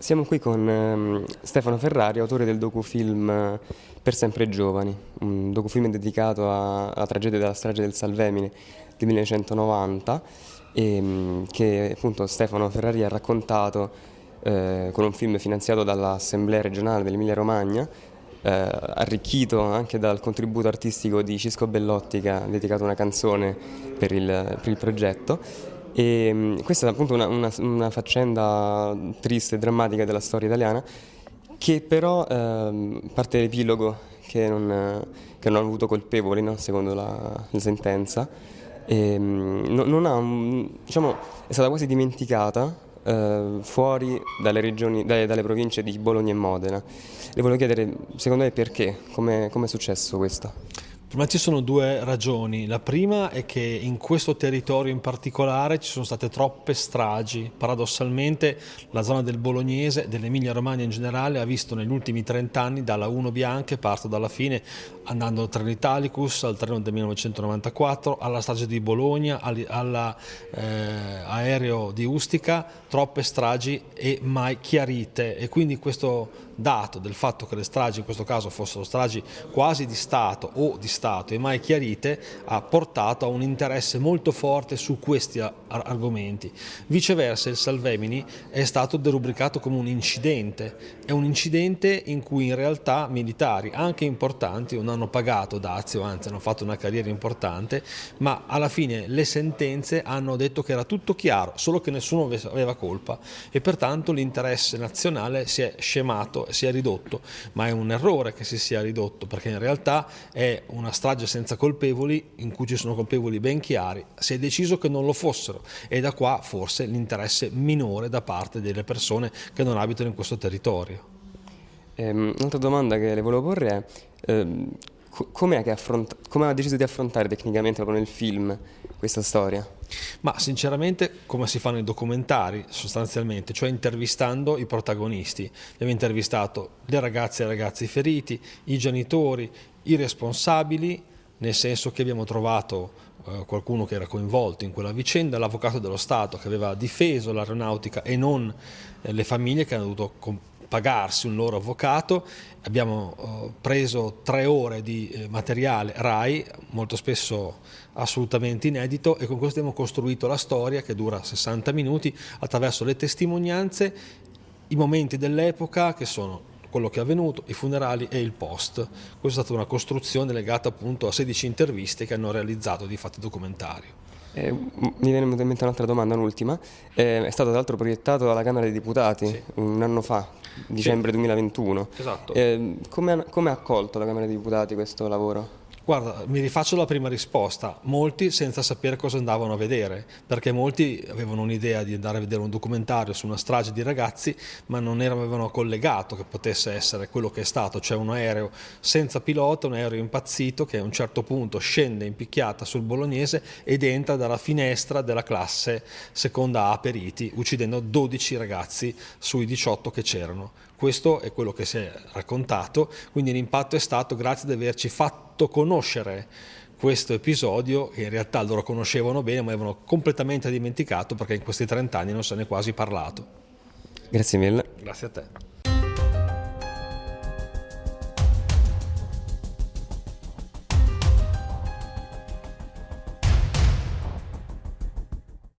Siamo qui con ehm, Stefano Ferrari, autore del docufilm eh, Per sempre giovani, un docufilm dedicato alla tragedia della strage del Salvemini del 1990 e, che appunto Stefano Ferrari ha raccontato eh, con un film finanziato dall'Assemblea regionale dell'Emilia Romagna, eh, arricchito anche dal contributo artistico di Cisco Bellotti che ha dedicato una canzone per il, per il progetto e mm, questa è appunto una, una, una faccenda triste e drammatica della storia italiana che però ehm, parte dall'epilogo che non, che non ha avuto colpevoli no? secondo la, la sentenza e, mm, non ha, diciamo, è stata quasi dimenticata eh, fuori dalle, regioni, dalle, dalle, province di Bologna e Modena. Le volevo chiedere, secondo lei perché? Come è successo questo? Me ci sono due ragioni. La prima è che in questo territorio in particolare ci sono state troppe stragi. Paradossalmente la zona del Bolognese, dell'Emilia Romagna in generale, ha visto negli ultimi 30 anni dalla 1 Bianche, parto dalla fine, andando al treno Italicus, al treno del 1994, alla strage di Bologna, all'aereo eh, di Ustica, troppe stragi e mai chiarite. E quindi questo dato del fatto che le stragi in questo caso fossero stragi quasi di Stato o di Stato e mai chiarite ha portato a un interesse molto forte su questi argomenti. Viceversa il Salvemini è stato derubricato come un incidente, è un incidente in cui in realtà militari anche importanti non hanno pagato dazio, anzi hanno fatto una carriera importante, ma alla fine le sentenze hanno detto che era tutto chiaro, solo che nessuno aveva colpa e pertanto l'interesse nazionale si è scemato si è ridotto, ma è un errore che si sia ridotto perché in realtà è una strage senza colpevoli in cui ci sono colpevoli ben chiari, si è deciso che non lo fossero e da qua forse l'interesse minore da parte delle persone che non abitano in questo territorio. Um, un'altra domanda che le volevo porre è um, come ha deciso di affrontare tecnicamente proprio nel film questa storia? Ma sinceramente come si fa nei documentari sostanzialmente, cioè intervistando i protagonisti. Abbiamo intervistato le ragazze e i ragazzi feriti, i genitori, i responsabili, nel senso che abbiamo trovato eh, qualcuno che era coinvolto in quella vicenda, l'avvocato dello Stato che aveva difeso l'aeronautica e non eh, le famiglie che hanno dovuto pagarsi un loro avvocato, abbiamo eh, preso tre ore di materiale RAI, molto spesso assolutamente inedito e con questo abbiamo costruito la storia che dura 60 minuti attraverso le testimonianze, i momenti dell'epoca che sono quello che è avvenuto, i funerali e il post. Questa è stata una costruzione legata appunto a 16 interviste che hanno realizzato di fatto documentario. Eh, mi viene in mente un'altra domanda, un'ultima. Eh, è stato tra l'altro proiettato dalla Camera dei Deputati sì. un anno fa, dicembre sì. 2021. Esatto. Eh, come ha accolto la Camera dei Deputati questo lavoro? Guarda, mi rifaccio la prima risposta. Molti senza sapere cosa andavano a vedere, perché molti avevano un'idea di andare a vedere un documentario su una strage di ragazzi, ma non avevano collegato che potesse essere quello che è stato, cioè un aereo senza pilota, un aereo impazzito che a un certo punto scende in picchiata sul bolognese ed entra dalla finestra della classe seconda A periti, uccidendo 12 ragazzi sui 18 che c'erano. Questo è quello che si è raccontato, quindi l'impatto è stato grazie ad averci fatto conoscere questo episodio che in realtà loro conoscevano bene ma avevano completamente dimenticato perché in questi 30 anni non se ne è quasi parlato. Grazie mille. Grazie a te.